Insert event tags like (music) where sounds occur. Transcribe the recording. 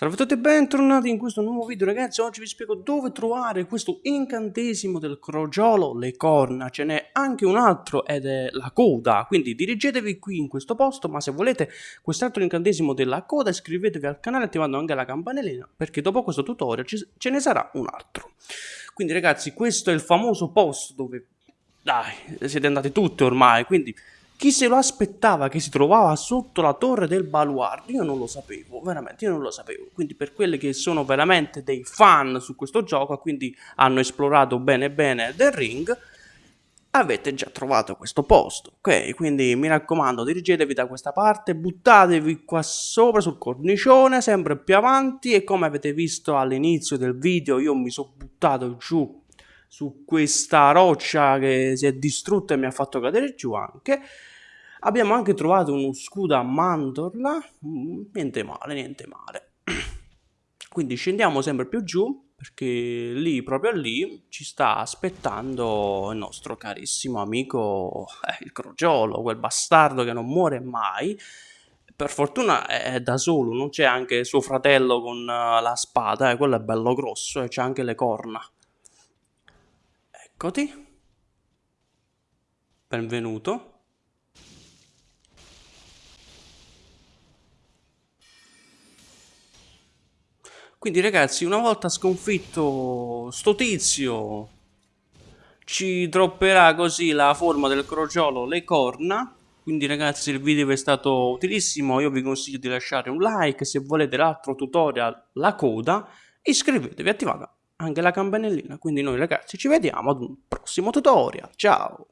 Salve a tutti e bentornati in questo nuovo video ragazzi, oggi vi spiego dove trovare questo incantesimo del crogiolo, le corna, ce n'è anche un altro ed è la coda, quindi dirigetevi qui in questo posto, ma se volete quest'altro incantesimo della coda iscrivetevi al canale attivando anche la campanellina, perché dopo questo tutorial ce ne sarà un altro. Quindi ragazzi, questo è il famoso posto dove, dai, siete andati tutti ormai, quindi chi se lo aspettava che si trovava sotto la torre del baluardo? Io non lo sapevo, veramente, io non lo sapevo. Quindi per quelli che sono veramente dei fan su questo gioco, quindi hanno esplorato bene bene del ring, avete già trovato questo posto, ok? Quindi mi raccomando, dirigetevi da questa parte, buttatevi qua sopra sul cornicione, sempre più avanti e come avete visto all'inizio del video io mi sono buttato giù su questa roccia che si è distrutta e mi ha fatto cadere giù anche Abbiamo anche trovato uno scudo a mandorla, mm, niente male, niente male. (clears throat) Quindi scendiamo sempre più giù, perché lì, proprio lì, ci sta aspettando il nostro carissimo amico, eh, il crogiolo, quel bastardo che non muore mai. Per fortuna è da solo, non c'è anche suo fratello con uh, la spada, eh, quello è bello grosso e c'ha anche le corna. Eccoti. Benvenuto. Quindi ragazzi, una volta sconfitto sto tizio, ci dropperà così la forma del crogiolo, le corna. Quindi ragazzi il video è stato utilissimo, io vi consiglio di lasciare un like, se volete l'altro tutorial, la coda, iscrivetevi, attivate anche la campanellina. Quindi noi ragazzi ci vediamo ad un prossimo tutorial, ciao!